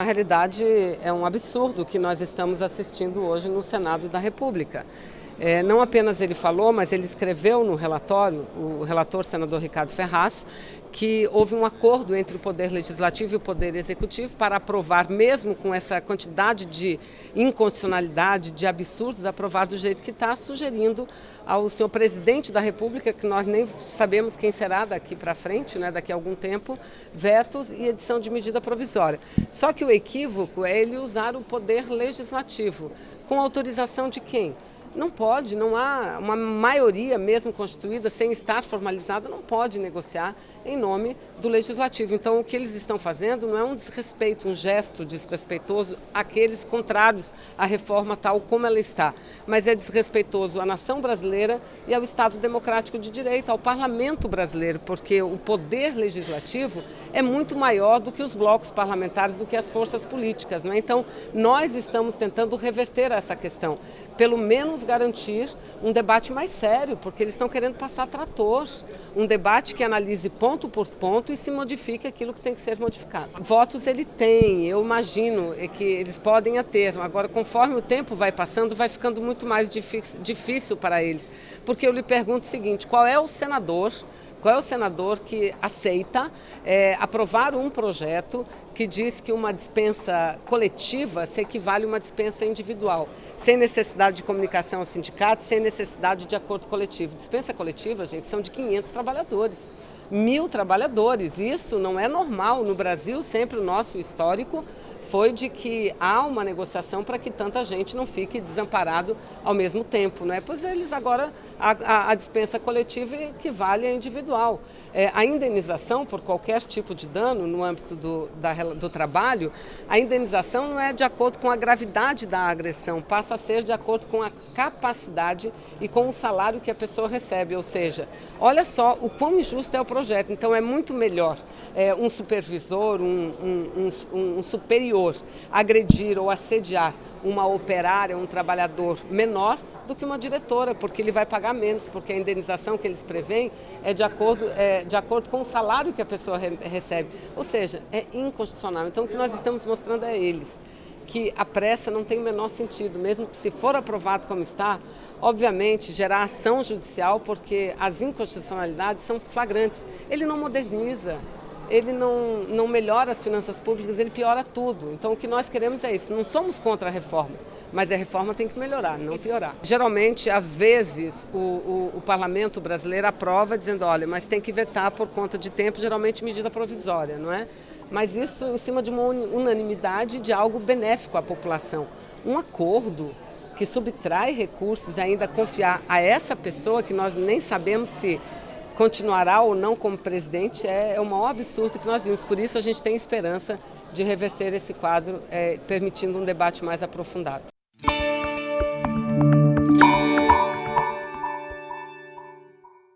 Na realidade, é um absurdo que nós estamos assistindo hoje no Senado da República. É, não apenas ele falou, mas ele escreveu no relatório, o relator senador Ricardo Ferraz, que houve um acordo entre o Poder Legislativo e o Poder Executivo para aprovar, mesmo com essa quantidade de inconstitucionalidade, de absurdos, aprovar do jeito que está, sugerindo ao senhor presidente da República, que nós nem sabemos quem será daqui para frente, né, daqui a algum tempo, vetos e edição de medida provisória. Só que o equívoco é ele usar o Poder Legislativo. Com autorização de quem? Não pode, não há uma maioria mesmo constituída, sem estar formalizada, não pode negociar em nome do Legislativo. Então, o que eles estão fazendo não é um desrespeito, um gesto desrespeitoso àqueles contrários à reforma tal como ela está, mas é desrespeitoso à nação brasileira e ao Estado Democrático de Direito, ao Parlamento brasileiro, porque o poder legislativo é muito maior do que os blocos parlamentares, do que as forças políticas. Né? Então, nós estamos tentando reverter essa questão, pelo menos garantir um debate mais sério, porque eles estão querendo passar trator, um debate que analise ponto por ponto e se modifique aquilo que tem que ser modificado. Votos ele tem, eu imagino que eles podem ter, agora conforme o tempo vai passando, vai ficando muito mais difícil para eles, porque eu lhe pergunto o seguinte, qual é o senador qual é o senador que aceita é, aprovar um projeto que diz que uma dispensa coletiva se equivale a uma dispensa individual, sem necessidade de comunicação ao sindicato, sem necessidade de acordo coletivo. Dispensa coletiva, gente, são de 500 trabalhadores mil trabalhadores. Isso não é normal. No Brasil, sempre o nosso histórico foi de que há uma negociação para que tanta gente não fique desamparado ao mesmo tempo. Né? Pois eles agora, a, a, dispensa coletiva equivale à individual. É, a indenização por qualquer tipo de dano no âmbito do, da, do trabalho, a indenização não é de acordo com a gravidade da agressão, passa a ser de acordo com a capacidade e com o salário que a pessoa recebe. Ou seja, olha só o quão injusto é o projeto. Então é muito melhor é, um supervisor, um, um, um, um superior agredir ou assediar uma operária, um trabalhador menor do que uma diretora, porque ele vai pagar menos, porque a indenização que eles prevêem é de acordo, é, de acordo com o salário que a pessoa re recebe. Ou seja, é inconstitucional. Então o que nós estamos mostrando é eles que a pressa não tem o menor sentido, mesmo que se for aprovado como está, obviamente gerar ação judicial, porque as inconstitucionalidades são flagrantes. Ele não moderniza, ele não, não melhora as finanças públicas, ele piora tudo. Então o que nós queremos é isso, não somos contra a reforma, mas a reforma tem que melhorar, não piorar. Geralmente, às vezes, o, o, o parlamento brasileiro aprova dizendo, olha, mas tem que vetar por conta de tempo, geralmente medida provisória, não é? Mas isso em cima de uma unanimidade de algo benéfico à população. Um acordo que subtrai recursos ainda confiar a essa pessoa que nós nem sabemos se continuará ou não como presidente é, é o maior absurdo que nós vimos. Por isso a gente tem esperança de reverter esse quadro, é, permitindo um debate mais aprofundado.